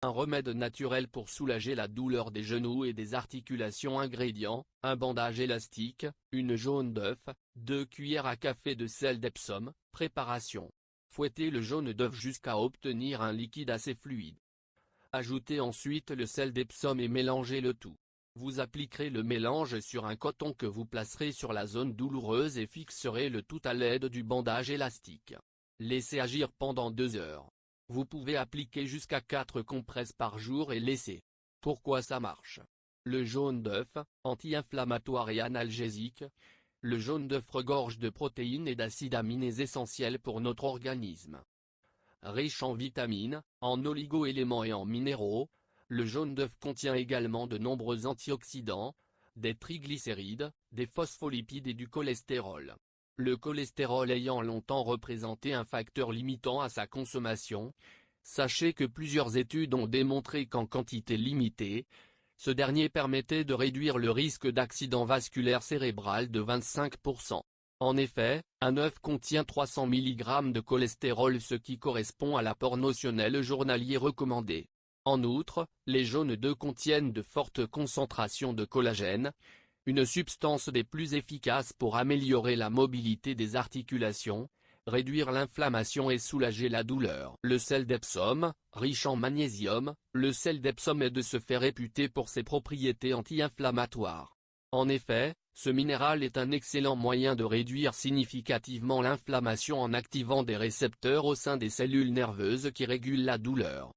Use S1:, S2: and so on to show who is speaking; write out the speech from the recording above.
S1: Un remède naturel pour soulager la douleur des genoux et des articulations Ingrédients, un bandage élastique, une jaune d'œuf, 2 cuillères à café de sel d'Epsom, préparation. Fouettez le jaune d'œuf jusqu'à obtenir un liquide assez fluide. Ajoutez ensuite le sel d'Epsom et mélangez le tout. Vous appliquerez le mélange sur un coton que vous placerez sur la zone douloureuse et fixerez le tout à l'aide du bandage élastique. Laissez agir pendant 2 heures. Vous pouvez appliquer jusqu'à 4 compresses par jour et laisser. Pourquoi ça marche? Le jaune d'œuf, anti-inflammatoire et analgésique. Le jaune d'œuf regorge de protéines et d'acides aminés essentiels pour notre organisme. Riche en vitamines, en oligo-éléments et en minéraux, le jaune d'œuf contient également de nombreux antioxydants, des triglycérides, des phospholipides et du cholestérol. Le cholestérol ayant longtemps représenté un facteur limitant à sa consommation, sachez que plusieurs études ont démontré qu'en quantité limitée, ce dernier permettait de réduire le risque d'accident vasculaire cérébral de 25%. En effet, un œuf contient 300 mg de cholestérol ce qui correspond à l'apport notionnel journalier recommandé. En outre, les jaunes d'œufs contiennent de fortes concentrations de collagène, une substance des plus efficaces pour améliorer la mobilité des articulations, réduire l'inflammation et soulager la douleur. Le sel d'Epsom, riche en magnésium, le sel d'Epsom est de se faire réputé pour ses propriétés anti-inflammatoires. En effet, ce minéral est un excellent moyen de réduire significativement l'inflammation en activant des récepteurs au sein des cellules nerveuses qui régulent la douleur.